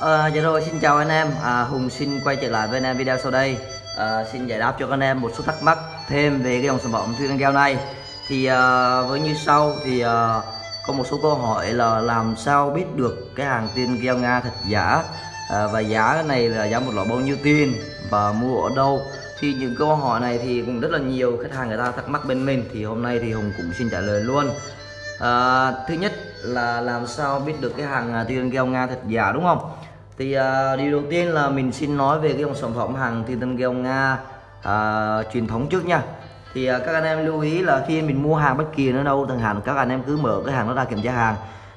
Ờ, dạ rồi xin chào anh em. À, Hùng xin quay trở lại với anh em video sau đây. À, xin giải đáp cho các anh em một số thắc mắc thêm về cái dòng sản phẩm thiên keo này. Thì à, với như sau thì à, có một số câu hỏi là làm sao biết được cái hàng tiên keo Nga thật giả? À, và giá này là giá một lọ bao nhiêu tiền và mua ở đâu? Thì những câu hỏi này thì cũng rất là nhiều khách hàng người ta thắc mắc bên mình. Thì hôm nay thì Hùng cũng xin trả lời luôn. À, thứ nhất là làm sao biết được cái hàng à, tiên keo Nga thật giả đúng không? Thì uh, điều đầu tiên là mình xin nói về cái dòng sản phẩm hàng thiên tân keo nga uh, truyền thống trước nha. Thì uh, các anh em lưu ý là khi mình mua hàng bất kỳ ở đâu thằng hàng các anh em cứ mở cái hàng nó ra kiểm tra hàng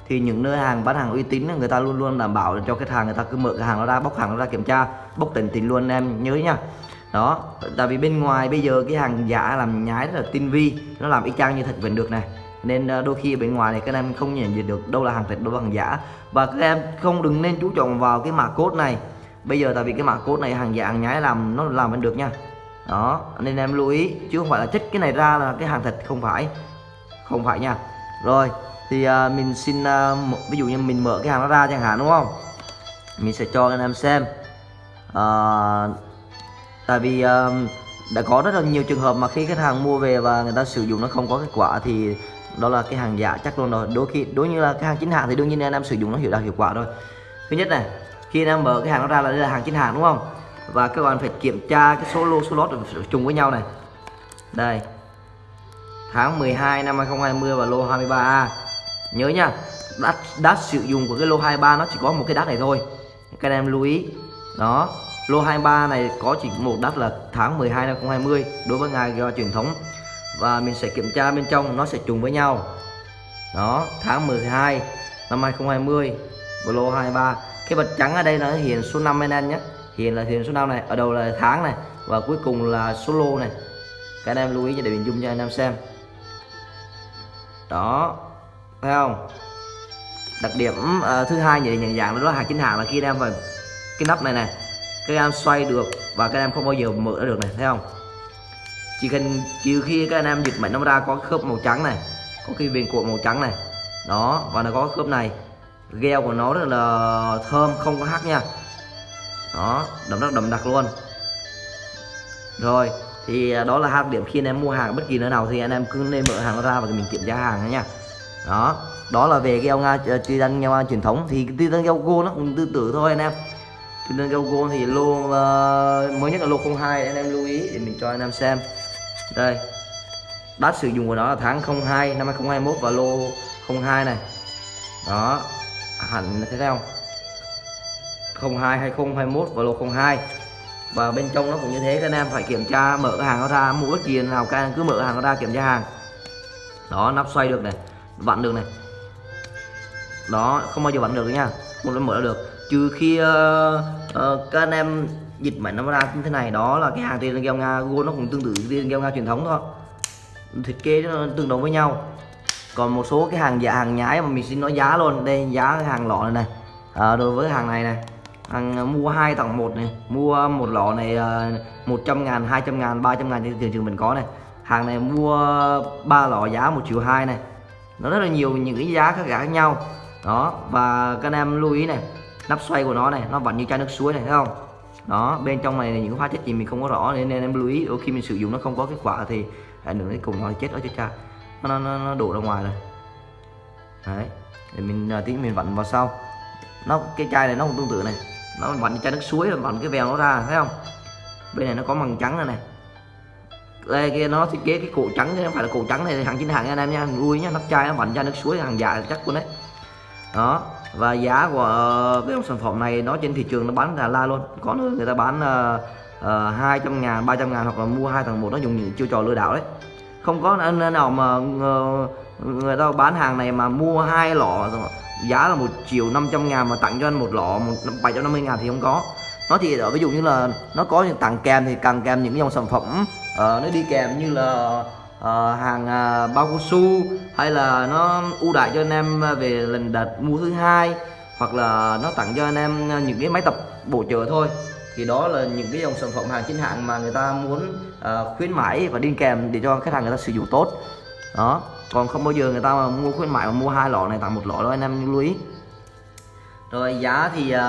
thì những nơi hàng bán hàng uy tín người ta luôn luôn đảm bảo cho khách hàng người ta cứ mở cái hàng nó ra bóc hàng nó ra kiểm tra bóc tỉnh tỉnh luôn em nhớ nha. Đó tại vì bên ngoài bây giờ cái hàng giả làm nhái rất là tinh vi nó làm y chang như thật vẫn được này nên ờ, đôi khi bên ngoài này các em không nhận diện được đâu là hàng thật đâu là hàng giả. Và các em không đừng nên chú trọng vào cái mã code này. Bây giờ tại vì cái mã code này hàng giả hàng nhái làm nó làm vẫn được nha. Đó nên em lưu ý chứ không phải là trích cái này ra là cái hàng thật không phải. Không phải nha. Rồi thì uh, mình xin uh, ví dụ như mình mở cái hàng nó ra chẳng hạn đúng không? Mình sẽ cho anh em xem. Uh, tại vì uh, đã có rất là nhiều trường hợp mà khi khách hàng mua về và người ta sử dụng nó không có kết quả thì đó là cái hàng giả chắc luôn rồi. Đôi khi, đối như là cái hàng chính hãng thì đương nhiên anh em sử dụng nó hiệu đạt hiệu quả thôi thứ nhất này, khi anh em mở cái hàng nó ra là đây là hàng chính hãng, đúng không? Và các bạn phải kiểm tra cái số lô, số lót trùng với nhau này. Đây, tháng 12 năm 2020 và lô 23A nhớ nha đắt đắt sử dụng của cái lô 23 nó chỉ có một cái đắt này thôi. Các em lưu ý. Đó, lô 23 này có chỉ một đắt là tháng 12 năm 2020 đối với ngài do truyền thống và mình sẽ kiểm tra bên trong nó sẽ trùng với nhau. Đó tháng 12 năm 2020 Blo 23 cái vật trắng ở đây nó hiện số 5 anh em nhé. Hiện là hiện số 5 này ở đầu là tháng này và cuối cùng là số lô này. Các anh em lưu ý để mình dung cho anh em xem. Đó thấy không? Đặc điểm uh, thứ hai để nhận dạng đó là hàng chính hãng là khi anh em vào cái nắp này này các em xoay được và các em không bao giờ mở được này thấy không? Chỉ cần trừ khi các anh em dịch mạnh nó ra có khớp màu trắng này có cái viền cuộn màu trắng này. Đó và nó có khớp này. Gheo của nó rất là thơm không có hắc nha. Đó đậm rất đậm đặc luôn. Rồi thì à, đó là hai điểm khi anh em mua hàng bất kỳ nơi nào thì anh em cứ nên mở hàng ra và mình kiểm tra hàng nha. Đó đó là về gheo nga à, tuy đăng nga truyền thống. Thì tuy đăng gheo go nó cũng tương tự thôi anh em. Tuy đăng gheo go thì lô uh, mới nhất là lô 02 anh em lưu ý để mình cho anh em xem đây. Đát sử dụng của nó là tháng 02 năm 2021 và lô 02 này. Đó. Hẳn thế nào 02 2021 và lô 02 và bên trong nó cũng như thế các anh em phải kiểm tra mở cái hàng nó ra mua bất kỳ nào các anh cứ mở hàng nó ra kiểm tra hàng. Đó nắp xoay được này vặn được này. Đó không bao giờ vặn được nha không nó mở được. Trừ khi uh, uh, các anh em dịch mà nó ra như thế này đó là cái hàng tiền keo nga gold nó cũng tương tự tiền keo nga truyền thống thôi. Thiết kế nó tương đồng với nhau. Còn một số cái hàng giả hàng nhái mà mình xin nói giá luôn. Đây giá cái hàng lọ này này. À, đối với hàng này này hàng ờ, mua hai tặng một này mua một lọ này ờ, 100 ngàn 200 ngàn 300 ngàn trên thị trường mình có này. Hàng này mua ba lọ giá một triệu hai này. Nó rất là nhiều những cái giá khác khác nhau. Đó và các anh em lưu ý này nắp xoay của nó này nó vẫn như chai nước suối này thấy không? Đó bên trong này là những hóa chất gì mình không có rõ nên, nên em lưu ý đôi khi mình sử dụng nó không có kết quả thì ảnh hưởng đến cùng nó chết ở cho cha. Nó, nó, nó đổ ra ngoài rồi. Đấy để mình à, tí mình vặn vào sau. Nó cái chai này nó cũng tương tự này. Nó vặn chai nước suối rồi vặn cái vèo nó ra thấy không? Bên này nó có màng trắng này này. Đây kia nó thiết kế cái cổ trắng chứ không phải là cổ trắng này hàng chính hàng anh em nha. Vui nhá nắp chai nó vặn chai nước suối hàng giả chắc luôn đấy đó và giá của ờ, cái sản phẩm này nó trên thị trường nó bán là la luôn. Có nơi người ta bán ờ, ờ, uh, 200 ngàn 300 ngàn hoặc là mua hai thằng một nó dùng những chiêu trò lừa đảo đấy. Không có nơi nào mà uh, người ta bán hàng này mà mua hai lọ giá là một triệu 500 ngàn mà tặng cho anh một lọ một 750 ngàn thì không có. Nó thì ở ví dụ như là nó có những tặng kèm thì càng kèm những dòng sản phẩm uh, nó đi kèm như là uh, hàng uh, bao cao su hay là nó ưu đại cho anh em về lần đợt mua thứ hai hoặc là nó tặng cho anh em à, những cái máy tập bổ trợ thôi. Thì đó là những cái dòng sản phẩm hàng chính hãng mà người ta muốn uh, khuyến mãi và đi kèm để cho khách hàng người ta sử dụng tốt. Đó còn không bao giờ người ta mà mua khuyến mãi mà mua hai lọ này tặng một lọ đó anh em lưu ý. Rồi giá thì uh,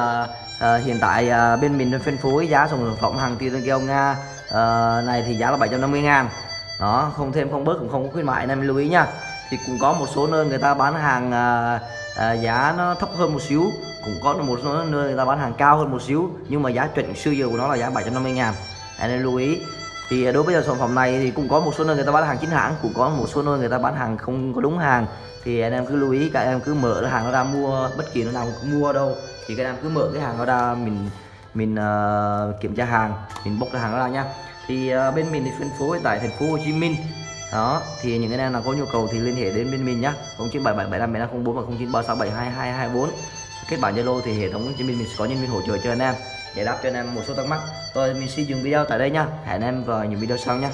uh, hiện tại uh, bên mình phân phối giá sản phẩm hàng tiêu keo Nga uh, này thì giá là 750 ngàn đó không thêm không bớt cũng không có khuyến mại nên lưu ý nha. Thì cũng có một số nơi người ta bán hàng à, à, giá nó thấp hơn một xíu. Cũng có một số nơi người ta bán hàng cao hơn một xíu nhưng mà giá chuẩn xưa giờ của nó là giá 750 ngàn. Anh em lưu ý. Thì à, đối với sản phẩm này thì cũng có một số nơi người ta bán hàng chính hãng cũng có một số nơi người ta bán hàng không có đúng hàng. Thì anh em cứ lưu ý các em cứ mở cái hàng nó ra mua bất kỳ nó nào cũng mua đâu. Thì các em cứ mở cái hàng nó ra mình mình uh, kiểm tra hàng mình bốc cái hàng nó ra nha thì uh, bên mình thì phân phối tại thành phố Hồ Chí Minh. Đó thì những anh em nào có nhu cầu thì liên hệ đến bên mình nhá. 0977757504 và 0936722224 kết bạn Zalo thì hệ thống trên mình mình sẽ có nhân viên hỗ trợ cho anh em giải đáp cho anh em một số thắc mắc. Rồi mình xin dừng video tại đây nha hẹn anh em vào những video sau nha